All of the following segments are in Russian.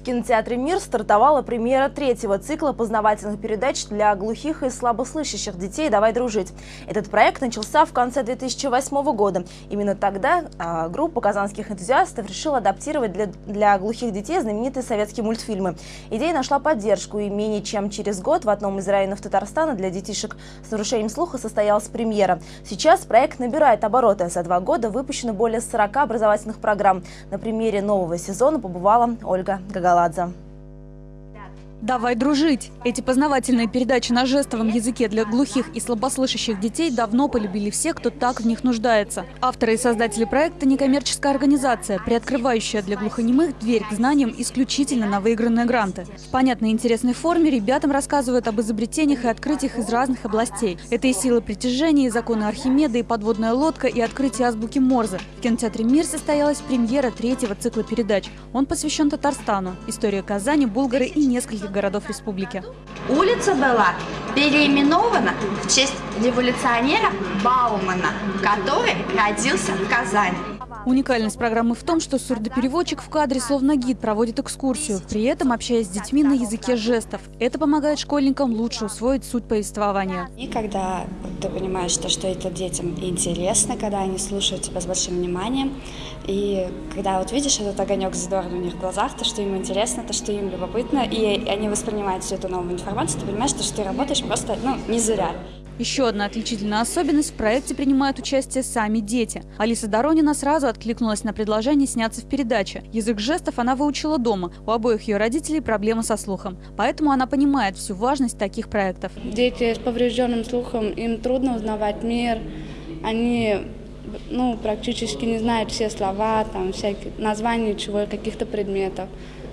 В кинотеатре «Мир» стартовала премьера третьего цикла познавательных передач для глухих и слабослышащих детей «Давай дружить». Этот проект начался в конце 2008 года. Именно тогда а, группа казанских энтузиастов решила адаптировать для, для глухих детей знаменитые советские мультфильмы. Идея нашла поддержку, и менее чем через год в одном из районов Татарстана для детишек с нарушением слуха состоялась премьера. Сейчас проект набирает обороты. За два года выпущено более 40 образовательных программ. На премьере нового сезона побывала Ольга Гагаладзе. «Давай дружить!» Эти познавательные передачи на жестовом языке для глухих и слабослышащих детей давно полюбили все, кто так в них нуждается. Авторы и создатели проекта – некоммерческая организация, приоткрывающая для глухонемых дверь к знаниям исключительно на выигранные гранты. В понятной и интересной форме ребятам рассказывают об изобретениях и открытиях из разных областей. Это и сила притяжения, и законы Архимеда, и подводная лодка, и открытие азбуки Морзе. В кинотеатре «Мир» состоялась премьера третьего цикла передач. Он посвящен Татарстану, истории Казани, Булгары и нескольких городов республики. Улица была переименована в честь революционера Баумана, который родился в Казани. Уникальность программы в том, что сурдопереводчик в кадре словно гид проводит экскурсию, при этом общаясь с детьми на языке жестов. Это помогает школьникам лучше усвоить суть повествования. И когда ты понимаешь, что, что это детям интересно, когда они слушают тебя с большим вниманием, и когда вот видишь этот огонек задорный у них в глазах, то, что им интересно, то, что им любопытно, и они воспринимают всю эту новую информацию, ты понимаешь, что ты работаешь просто ну, не зря. Еще одна отличительная особенность – в проекте принимают участие сами дети. Алиса Доронина сразу откликнулась на предложение сняться в передаче. Язык жестов она выучила дома. У обоих ее родителей проблемы со слухом. Поэтому она понимает всю важность таких проектов. Дети с поврежденным слухом, им трудно узнавать мир. Они ну, практически не знают все слова, там, всякие названия чего, каких-то предметов.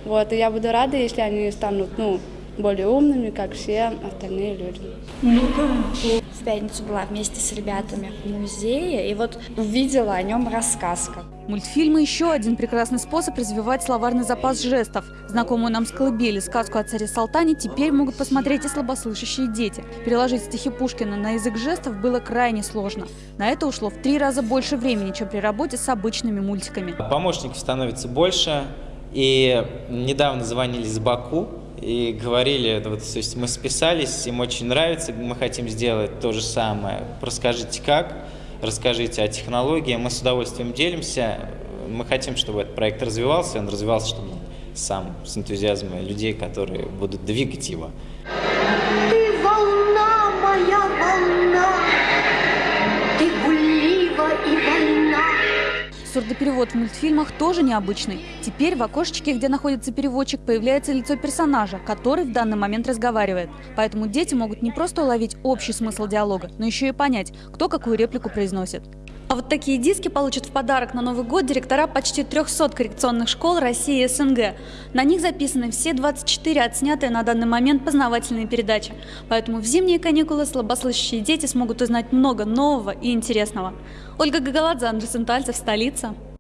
Вот, и я буду рада, если они станут ну, более умными, как все остальные люди. В пятницу была вместе с ребятами в музее и вот увидела о нем рассказ. Мультфильмы – еще один прекрасный способ развивать словарный запас жестов. Знакомую нам с колыбели сказку о царе Салтане теперь могут посмотреть и слабослышащие дети. Переложить стихи Пушкина на язык жестов было крайне сложно. На это ушло в три раза больше времени, чем при работе с обычными мультиками. Помощников становится больше. И недавно звонили с Баку, и говорили, вот, то есть мы списались, им очень нравится, мы хотим сделать то же самое. Расскажите как, расскажите о технологии, мы с удовольствием делимся. Мы хотим, чтобы этот проект развивался, он развивался, чтобы сам, с энтузиазмом людей, которые будут двигать его. Ты волна, моя волна, Сурдоперевод в мультфильмах тоже необычный. Теперь в окошечке, где находится переводчик, появляется лицо персонажа, который в данный момент разговаривает. Поэтому дети могут не просто уловить общий смысл диалога, но еще и понять, кто какую реплику произносит. А вот такие диски получат в подарок на Новый год директора почти 300 коррекционных школ России и СНГ. На них записаны все 24 отснятые на данный момент познавательные передачи. Поэтому в зимние каникулы слабослышащие дети смогут узнать много нового и интересного. Ольга Гагаладзе, Андрей Сентальцев, столица.